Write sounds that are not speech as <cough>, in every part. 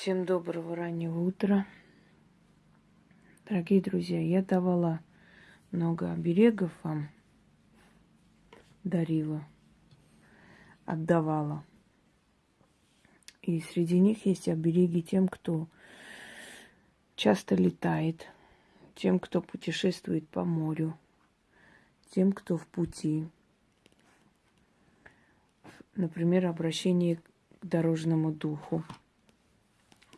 Всем доброго раннего утра. Дорогие друзья, я давала много оберегов вам, дарила, отдавала. И среди них есть обереги тем, кто часто летает, тем, кто путешествует по морю, тем, кто в пути. Например, обращение к дорожному духу –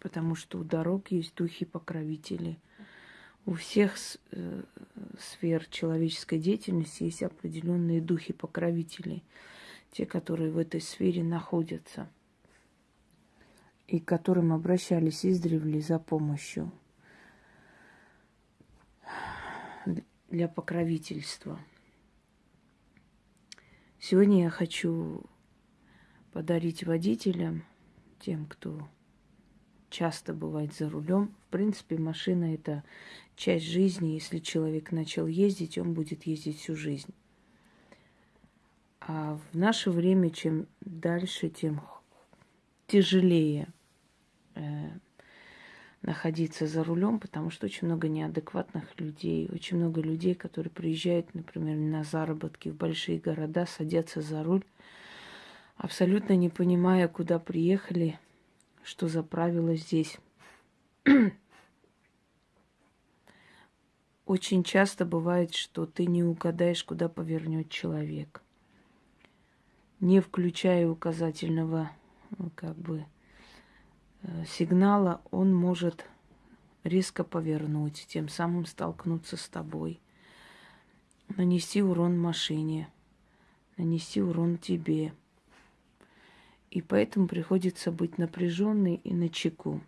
потому что у дорог есть духи-покровители. У всех э, сфер человеческой деятельности есть определенные духи-покровители, те, которые в этой сфере находятся и к которым обращались издревле за помощью для покровительства. Сегодня я хочу подарить водителям, тем, кто часто бывает за рулем. В принципе, машина это часть жизни. Если человек начал ездить, он будет ездить всю жизнь. А в наше время, чем дальше, тем тяжелее э, находиться за рулем, потому что очень много неадекватных людей, очень много людей, которые приезжают, например, на заработки в большие города, садятся за руль, абсолютно не понимая, куда приехали, что за правила здесь. <clears throat> Очень часто бывает, что ты не угадаешь, куда повернет человек. Не включая указательного ну, как бы э, сигнала, он может резко повернуть, тем самым столкнуться с тобой, нанести урон машине, нанести урон тебе – и поэтому приходится быть напряженной и на чеку.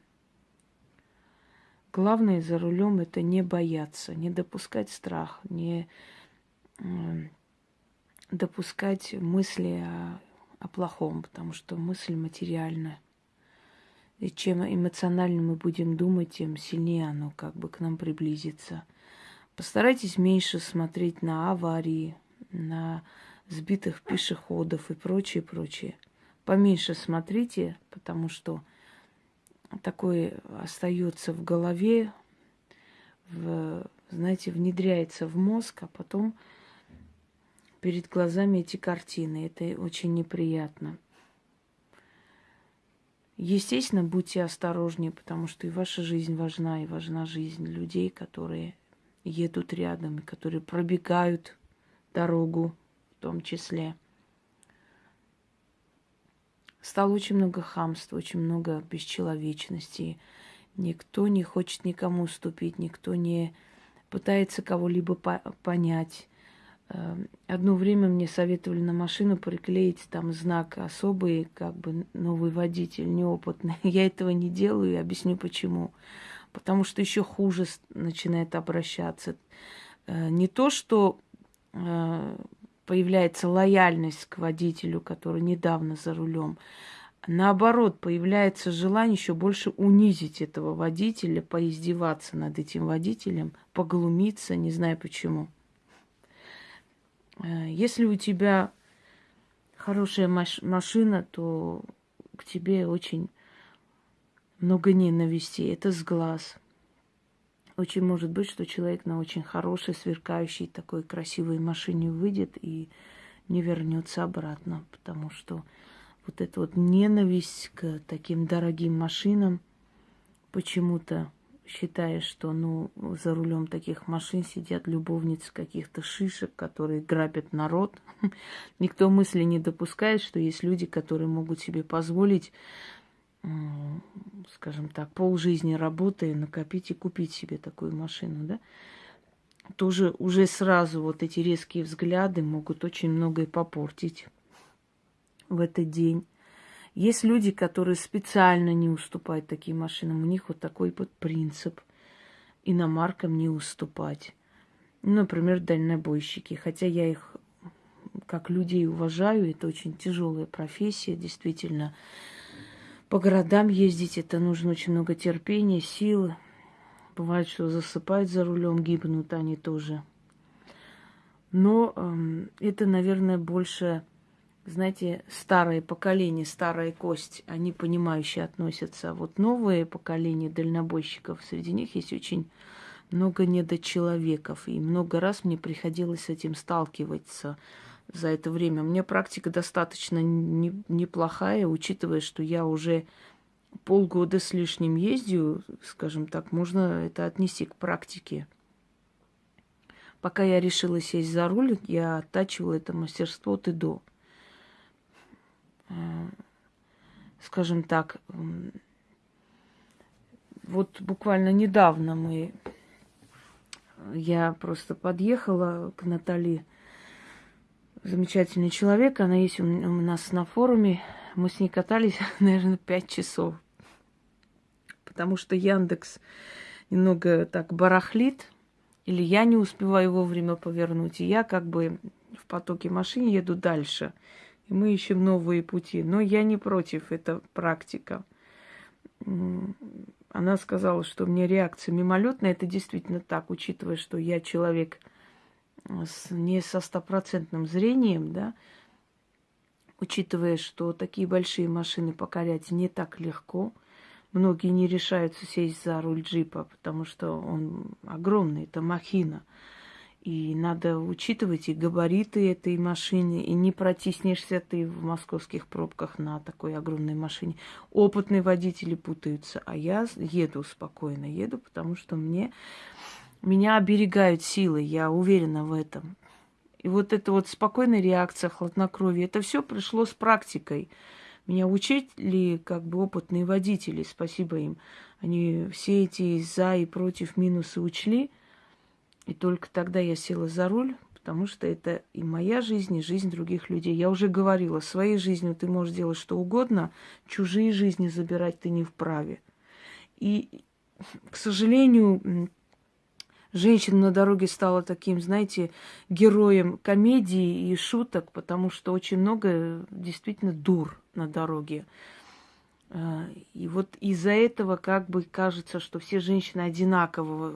Главное за рулем это не бояться, не допускать страх, не э, допускать мысли о, о плохом, потому что мысль материальна. И чем эмоционально мы будем думать, тем сильнее оно как бы к нам приблизится. Постарайтесь меньше смотреть на аварии, на сбитых пешеходов и прочее, прочее поменьше смотрите, потому что такое остается в голове, в, знаете, внедряется в мозг, а потом перед глазами эти картины. Это очень неприятно. Естественно, будьте осторожнее, потому что и ваша жизнь важна, и важна жизнь людей, которые едут рядом, и которые пробегают дорогу в том числе стало очень много хамства, очень много бесчеловечности. Никто не хочет никому уступить, никто не пытается кого-либо по понять. Эм, одно время мне советовали на машину приклеить там знак особый, как бы новый водитель, неопытный. <laughs> Я этого не делаю и объясню почему. Потому что еще хуже начинает обращаться. Э, не то, что э, появляется лояльность к водителю, который недавно за рулем. Наоборот, появляется желание еще больше унизить этого водителя, поиздеваться над этим водителем, поглумиться, не знаю почему. Э, если у тебя хорошая маш- машина, то к тебе очень много ненависти. Это с глаз. Очень может быть, что человек на очень хорошей, сверкающей, такой красивой машине выйдет и не вернется обратно, потому что вот эта вот ненависть к таким дорогим машинам, почему-то считая, что ну, за рулем таких машин сидят любовницы каких-то шишек, которые грабят народ. <laughs> Никто мысли не допускает, что есть люди, которые могут себе позволить скажем так, полжизни работая, накопить и купить себе такую машину, да, тоже уже сразу вот эти резкие взгляды могут очень многое попортить в этот день. Есть люди, которые специально не уступают таким машинам. У них вот такой вот принцип иномаркам не уступать. Например, дальнобойщики. Хотя я их как людей уважаю, это очень тяжелая профессия, действительно по городам ездить, это нужно очень много терпения, силы. Бывает, что засыпают за рулем, гибнут они тоже. Но э, это, наверное, больше знаете, старое поколение, старая кость, они понимающие относятся. А вот новое поколение дальнобойщиков, среди них есть очень много недочеловеков. И много раз мне приходилось с этим сталкиваться за это время. У меня практика достаточно не, неплохая, учитывая, что я уже полгода с лишним ездию, скажем так, можно это отнести к практике. Пока я решила сесть за руль, я оттачивала это мастерство от и до. Э, скажем так, вот буквально недавно мы, я просто подъехала к Натали, замечательный человек, она есть у нас на форуме, мы с ней катались, <laughs> наверное, пять часов, потому что Яндекс немного так барахлит, или я не успеваю вовремя повернуть, и я как бы в потоке машин еду дальше, и мы ищем новые пути. Но я не против, это практика. Она сказала, что мне реакция мимолетная, это действительно так, учитывая, что я человек с, не со стопроцентным зрением, да, учитывая, что такие большие машины покорять не так легко – Многие не решаются сесть за руль джипа, потому что он огромный, это махина. И надо учитывать и габариты этой машины, и не протиснешься ты в московских пробках на такой огромной машине. Опытные водители путаются, а я еду спокойно, еду, потому что мне, меня оберегают силы, я уверена в этом. И вот эта вот спокойная реакция, хладнокровие, это все пришло с практикой. Меня учили как бы опытные водители, спасибо им. Они все эти за и против минусы учли. И только тогда я села за руль, потому что это и моя жизнь, и жизнь других людей. Я уже говорила, своей жизнью ты можешь делать что угодно, чужие жизни забирать ты не вправе. И, к сожалению, женщина на дороге стала таким, знаете, героем комедии и шуток, потому что очень много действительно дур на дороге. А, и вот из-за этого как бы кажется, что все женщины одинаково,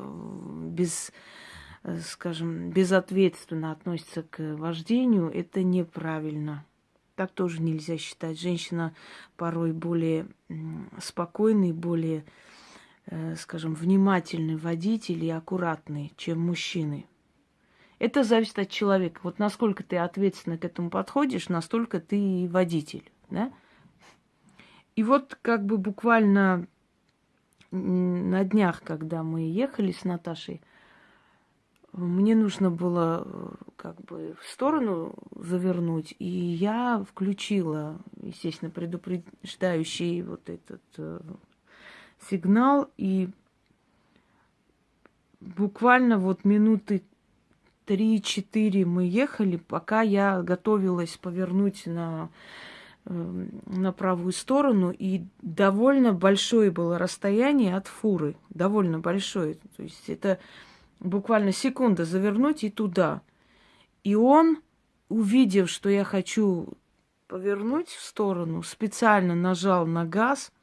без, скажем, безответственно относятся к вождению. Это неправильно. Так тоже нельзя считать. Женщина порой более спокойный, более Э, скажем, внимательный водитель и аккуратный, чем мужчины. Это зависит от человека. Вот насколько ты ответственно к этому подходишь, настолько ты и водитель, да? И вот как бы буквально на днях, когда мы ехали с Наташей, мне нужно было э, как бы в сторону завернуть, и я включила, естественно, предупреждающий вот этот э, сигнал, и буквально вот минуты три-четыре мы ехали, пока я готовилась повернуть на, э, на правую сторону, и довольно большое было расстояние от фуры, довольно большое. То есть это буквально секунда завернуть и туда. И он, увидев, что я хочу повернуть в сторону, специально нажал на газ –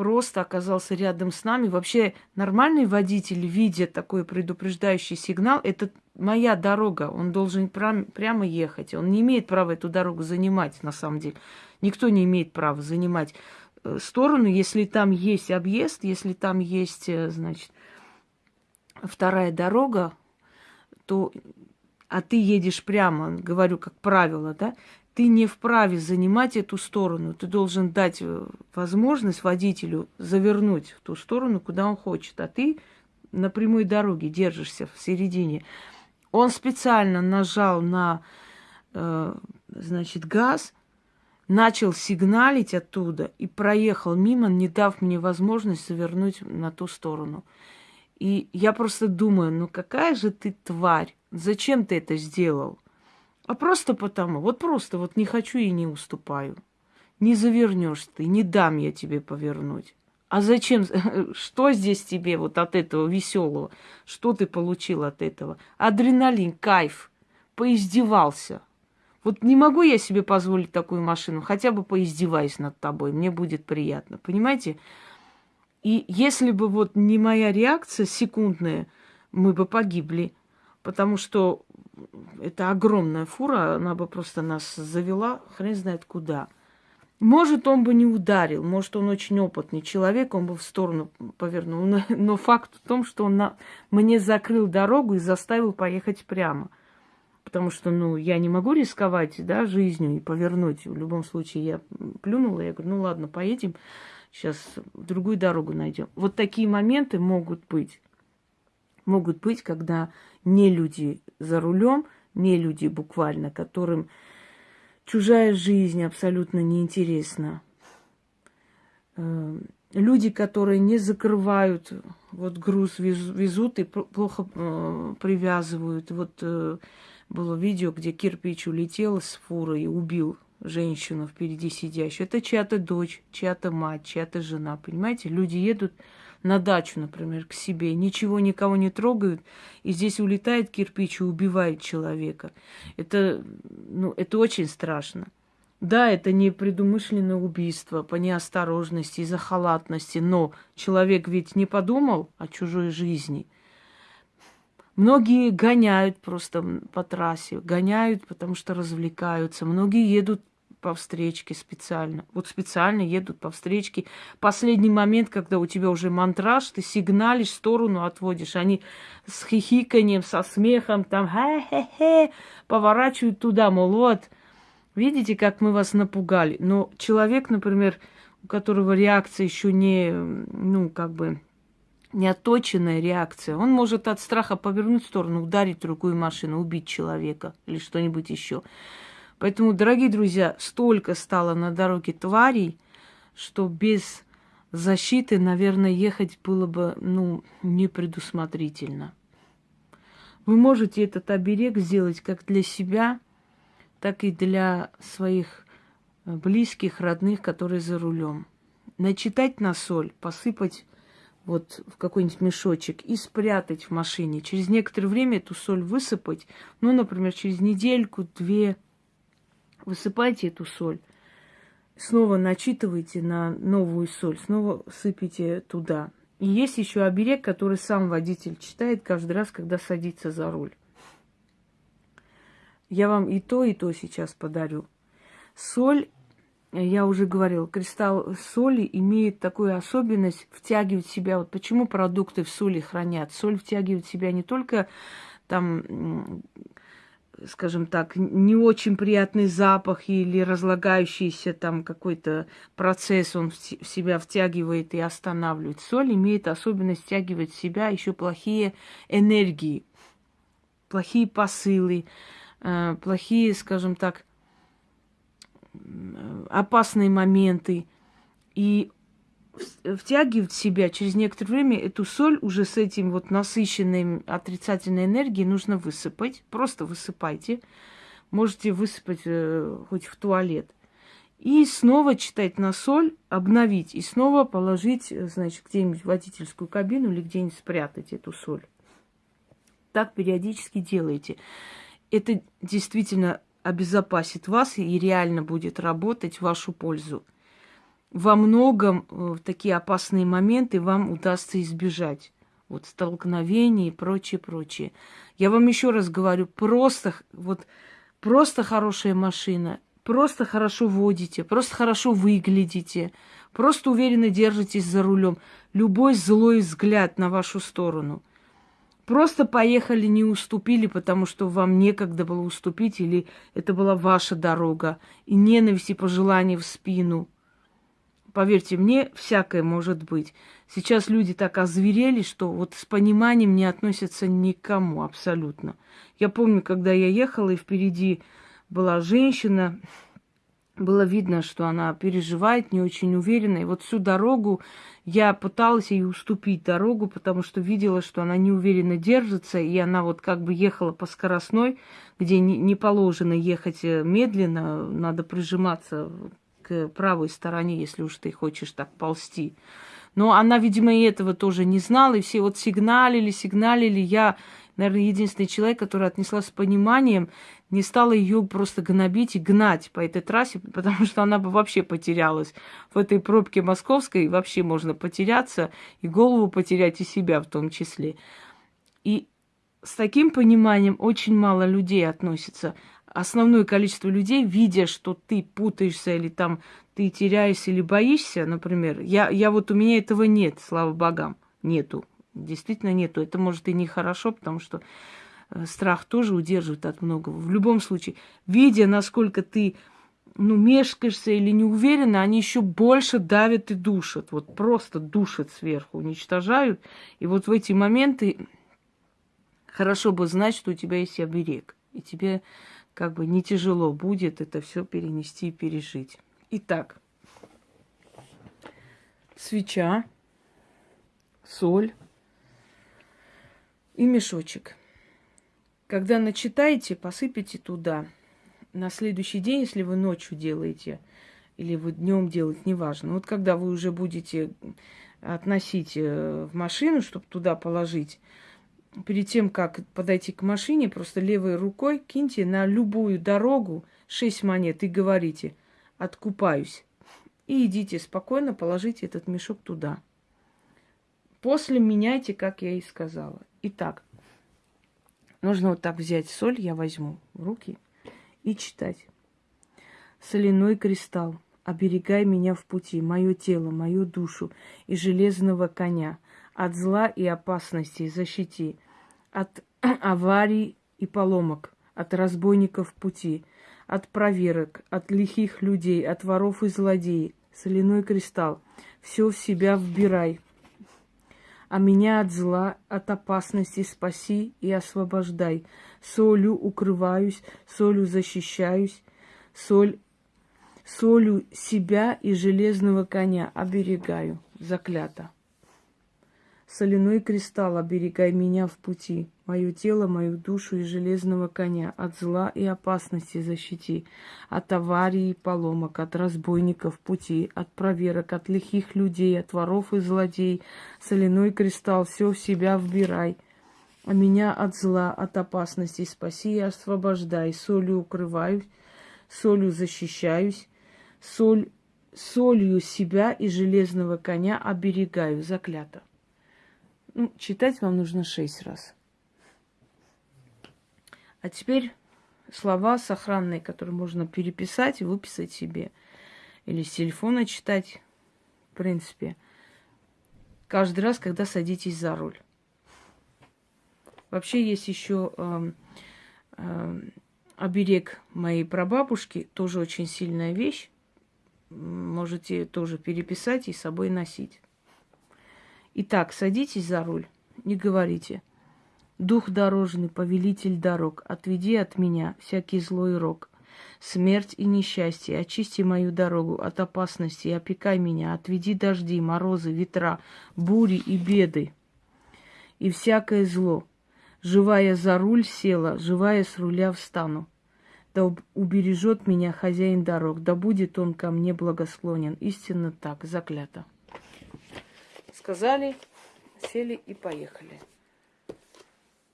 просто оказался рядом с нами. Вообще нормальный водитель, видя такой предупреждающий сигнал, это моя дорога, он должен прям, прямо ехать. Он не имеет права эту дорогу занимать, на самом деле. Никто не имеет права занимать э, сторону, если там есть объезд, если там есть, э, значит, вторая дорога, то а ты едешь прямо, говорю как правило, да, ты не вправе занимать эту сторону. Ты должен дать э, возможность водителю завернуть в ту сторону, куда он хочет. А ты на прямой дороге держишься в середине. Он специально нажал на, э, значит, газ, начал сигналить оттуда и проехал мимо, не дав мне возможность завернуть на ту сторону. И я просто думаю, ну какая же ты тварь? Зачем ты это сделал? А просто потому, вот просто вот не хочу и не уступаю. Не завернешь ты, не дам я тебе повернуть. А зачем? <laughs> Что здесь тебе вот от этого веселого? Что ты получил от этого? Адреналин, кайф. Поиздевался. Вот не могу я себе позволить такую машину, хотя бы поиздеваюсь над тобой, мне будет приятно, понимаете? И если бы вот не моя реакция секундная, мы бы погибли, потому что это огромная фура, она бы просто нас завела, хрен знает куда. Может, он бы не ударил, может, он очень опытный человек, он бы в сторону повернул. Но, факт в том, что он на, мне закрыл дорогу и заставил поехать прямо. Потому что, ну, я не могу рисковать, да, жизнью и повернуть. В любом случае, я плюнула, я говорю, ну ладно, поедем, сейчас другую дорогу найдем. Вот такие моменты могут быть. Могут быть, когда не люди за рулем, не люди буквально, которым чужая жизнь абсолютно неинтересна. Э, люди, которые не закрывают, вот груз везут и плохо э, привязывают. Вот э, было видео, где кирпич улетел с фуры и убил женщину впереди сидящую. Это чья-то дочь, чья-то мать, чья-то жена, понимаете? Люди едут на дачу, например, к себе, ничего никого не трогают, и здесь улетает кирпич и убивает человека. Это, ну, это очень страшно. Да, это не предумышленное убийство по неосторожности, из-за халатности, но человек ведь не подумал о чужой жизни. Многие гоняют просто по трассе, гоняют, потому что развлекаются. Многие едут по встречке специально. Вот специально едут по встречке. Последний момент, когда у тебя уже мантраж, ты сигналишь, сторону отводишь. Они с хихиканием, со смехом, там, хе-хе-хе, поворачивают туда, мол, вот, видите, как мы вас напугали. Но человек, например, у которого реакция еще не, ну, как бы, неоточенная реакция. Он может от страха повернуть в сторону, ударить другую машину, убить человека или что-нибудь еще. Поэтому, дорогие друзья, столько стало на дороге тварей, что без защиты, наверное, ехать было бы, ну, непредусмотрительно. Вы можете этот оберег сделать как для себя, так и для своих э, близких, родных, которые за рулем. Начитать на соль, посыпать вот в какой-нибудь мешочек и спрятать в машине. Через некоторое время эту соль высыпать, ну, например, через недельку, две – Высыпайте эту соль, снова начитывайте на новую соль, снова сыпите туда. И есть еще оберег, который сам водитель читает каждый раз, когда садится за руль. Я вам и то, и то сейчас подарю. Соль, я уже говорил, кристалл соли имеет такую особенность втягивать в себя. Вот почему продукты в соли хранят? Соль втягивает в себя не только там скажем так, не очень приятный запах или разлагающийся там какой-то процесс он в себя втягивает и останавливает. Соль имеет особенность втягивать в себя еще плохие энергии, плохие посылы, э, плохие, скажем так, опасные моменты. И втягивать в себя через некоторое время эту соль уже с этим вот насыщенной отрицательной энергией нужно высыпать. Просто высыпайте. Можете высыпать э, хоть в туалет. И снова читать на соль, обновить. И снова положить, э, значит, где-нибудь в водительскую кабину или где-нибудь спрятать эту соль. Так периодически делайте. Это действительно обезопасит вас и реально будет работать в вашу пользу во многом в э, такие опасные моменты вам удастся избежать. Вот столкновений и прочее, прочее. Я вам еще раз говорю, просто, вот, просто хорошая машина, просто хорошо водите, просто хорошо выглядите, просто уверенно держитесь за рулем. Любой злой взгляд на вашу сторону. Просто поехали, не уступили, потому что вам некогда было уступить, или это была ваша дорога, и ненависть и пожелания в спину – Поверьте мне, всякое может быть. Сейчас люди так озверели, что вот с пониманием не относятся никому абсолютно. Я помню, когда я ехала, и впереди была женщина, было видно, что она переживает, не очень уверена. И вот всю дорогу я пыталась ей уступить дорогу, потому что видела, что она неуверенно держится, и она вот как бы ехала по скоростной, где не, положено ехать э, медленно, надо прижиматься правой стороне, если уж ты хочешь так ползти. Но она, видимо, и этого тоже не знала, и все вот сигналили, сигналили. Я, наверное, единственный человек, который отнесла с пониманием, не стала ее просто гнобить и гнать по этой трассе, <laughs> потому что она бы вообще потерялась. В этой пробке московской вообще можно потеряться и голову потерять, и себя в том числе. И с таким пониманием очень мало людей относятся. Основное количество людей, видя, что ты путаешься или там ты теряешься или боишься, например, я, я вот у меня этого нет, слава богам, нету. Действительно нету. Это может и нехорошо, потому что э, страх тоже удерживает от многого. В любом случае, видя, насколько ты ну, мешкаешься или не уверена, они еще больше давят и душат. Вот просто душат сверху, уничтожают. И вот в эти моменты хорошо бы знать, что у тебя есть оберег. И тебе как бы не тяжело будет это все перенести и пережить. Итак, свеча, соль и мешочек. Когда начитаете, посыпите туда. На следующий день, если вы ночью делаете, или вы днем делаете, неважно. Вот когда вы уже будете относить э, в машину, чтобы туда положить, перед тем, как подойти к машине, просто левой рукой киньте на любую дорогу шесть монет и говорите «откупаюсь». И идите спокойно, положите этот мешок туда. После меняйте, как я и сказала. Итак, нужно вот так взять соль, я возьму в руки и читать. Соляной кристалл, оберегай меня в пути, мое тело, мою душу и железного коня – от зла и опасностей защити, от <clears throat> аварий и поломок, от разбойников пути, от проверок, от лихих людей, от воров и злодеев. Соляной кристалл, все в себя вбирай. А меня от зла, от опасности спаси и освобождай. Солью укрываюсь, солью защищаюсь, соль, солью себя и железного коня оберегаю. Заклято. Соляной кристалл, оберегай меня в пути, мое тело, мою душу и железного коня, от зла и опасности защити, от аварий и поломок, от разбойников пути, от проверок, от лихих людей, от воров и злодей. Соляной кристалл, все в себя вбирай, а меня от зла, от опасности спаси и освобождай. Солью укрываюсь, солью защищаюсь, соль, солью себя и железного коня оберегаю, заклято. Ну, читать вам нужно шесть раз. А теперь слова сохранные, которые можно переписать и выписать себе. Или с телефона читать, в принципе. Каждый раз, когда садитесь за руль. Вообще есть еще э, э, оберег моей прабабушки, тоже очень сильная вещь. Можете тоже переписать и с собой носить. Итак, садитесь за руль, не говорите. Дух дорожный, повелитель дорог, отведи от меня всякий злой рок. Смерть и несчастье, очисти мою дорогу от опасности, опекай меня, отведи дожди, морозы, ветра, бури и беды. И всякое зло. Живая за руль села, живая с руля встану. Да убережет меня хозяин дорог, да будет он ко мне благосклонен. Истинно так, заклято сказали, сели и поехали.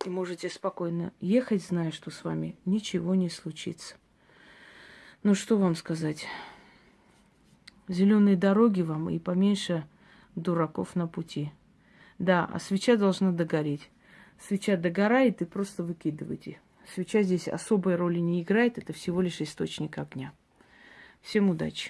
И можете спокойно ехать, зная, что с вами ничего не случится. Ну что вам сказать? Зеленые дороги вам и поменьше дураков на пути. Да, а свеча должна догореть. Свеча догорает и просто выкидывайте. Свеча здесь особой роли не играет, это всего лишь источник огня. Всем удачи!